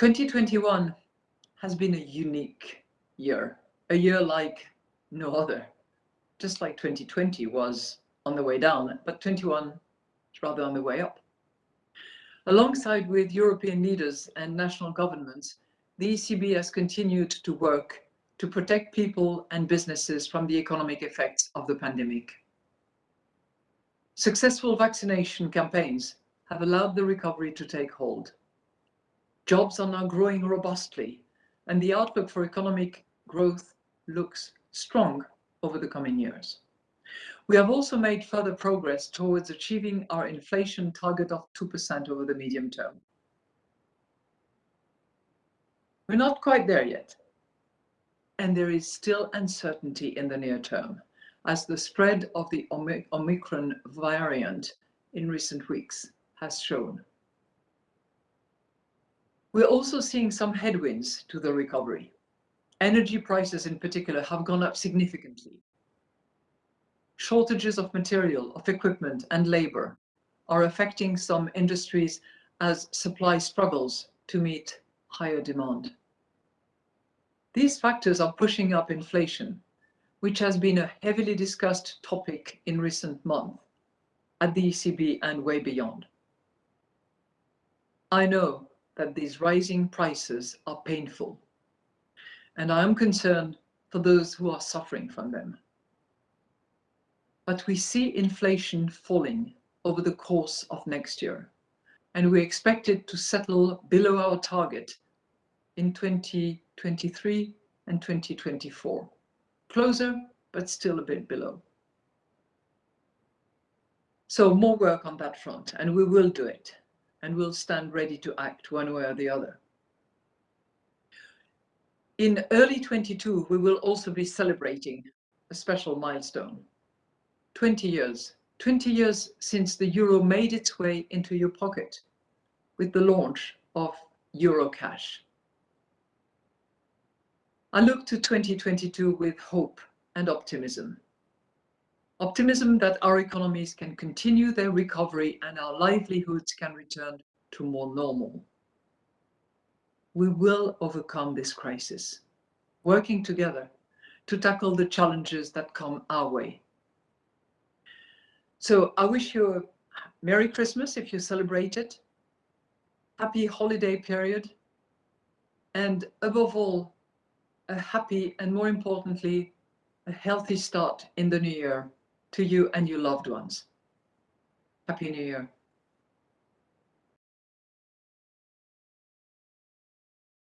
2021 has been a unique year, a year like no other, just like 2020 was on the way down, but 21 is rather on the way up. Alongside with European leaders and national governments, the ECB has continued to work to protect people and businesses from the economic effects of the pandemic. Successful vaccination campaigns have allowed the recovery to take hold. Jobs are now growing robustly, and the outlook for economic growth looks strong over the coming years. We have also made further progress towards achieving our inflation target of 2% over the medium term. We're not quite there yet, and there is still uncertainty in the near term as the spread of the Omicron variant in recent weeks has shown. We're also seeing some headwinds to the recovery. Energy prices in particular have gone up significantly. Shortages of material, of equipment and labor are affecting some industries as supply struggles to meet higher demand. These factors are pushing up inflation, which has been a heavily discussed topic in recent months at the ECB and way beyond. I know that these rising prices are painful, and I am concerned for those who are suffering from them but we see inflation falling over the course of next year, and we expect it to settle below our target in 2023 and 2024. Closer, but still a bit below. So more work on that front, and we will do it, and we'll stand ready to act one way or the other. In early 22, we will also be celebrating a special milestone. 20 years. 20 years since the euro made its way into your pocket with the launch of Eurocash. I look to 2022 with hope and optimism. Optimism that our economies can continue their recovery and our livelihoods can return to more normal. We will overcome this crisis, working together to tackle the challenges that come our way. So I wish you a Merry Christmas if you celebrate it, happy holiday period, and above all, a happy and more importantly, a healthy start in the new year to you and your loved ones. Happy New Year.